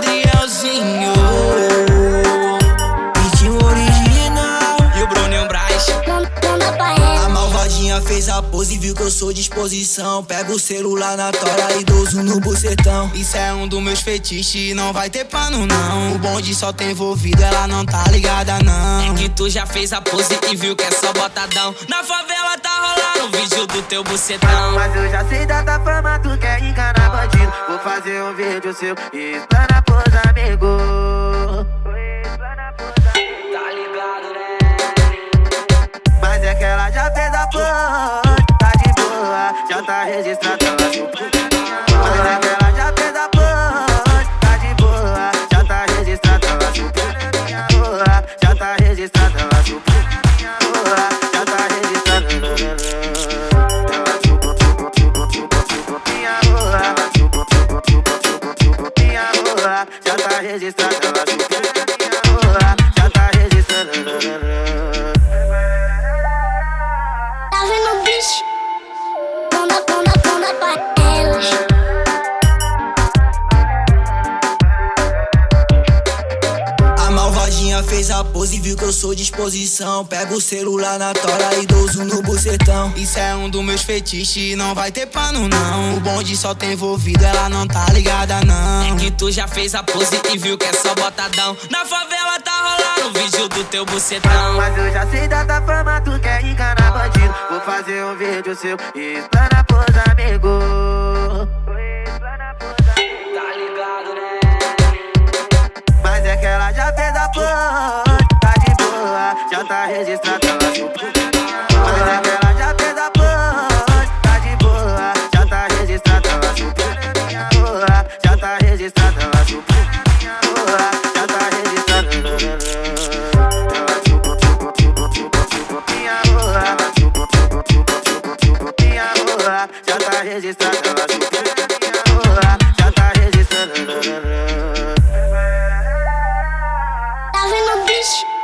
Adrielzinho. Ritmo original. E o Bruno e o Braz. A malvadinha fez a pose e Viu que eu sou disposição Pega o celular na tora e dozo no bucetão. Isso é um dos meus fetiches e Não vai ter pano não. O bonde só tem envolvido Ela não tá ligada não. É que tu já fez a pose E viu que é só botadão. Na favela tá rolando o Vídeo do teu bucetão. Mas eu já sei da tua fama Tu quer enganar bandido. Vou fazer um vídeo seu e explanar pros amigos. Tá ligado, né? Mas é que ela já fez a pose, tá de boa, já tá registrada. Mas é que ela já fez a pose, tá de boa, já tá registrada. Ela chupa minha rua, já tá registrada. Ela chupa minha já tá registrada já tá registrada ela chupa minha rua, já tá registrada Tá vendo, bicho? Toma, toma, toma pra elas. A malvadinha fez a pose, viu que eu sou disposição. Pega o celular na tora, idoso no bucetão. Isso é um dos meus fetiches, não vai ter pano não. O bonde só tem envolvido, ela não tá ligada não. Tu já fez a pose e viu que é só botadão. Na favela tá rolando o vídeo do teu bucetão. Mas eu já sei da tua fama, tu quer enganar bandido. Vou fazer um vídeo seu e explanar pros amigos. Tá ligado, né? Mas é que ela já fez a pose, tá de boa, já tá registrada Mas é que tá registrada, ela subiu. Já tá registrada. Ela chupa, chupa, chupa, chupa, chupa, Já tá registrada, já tá registrada. Tá vendo, bicho?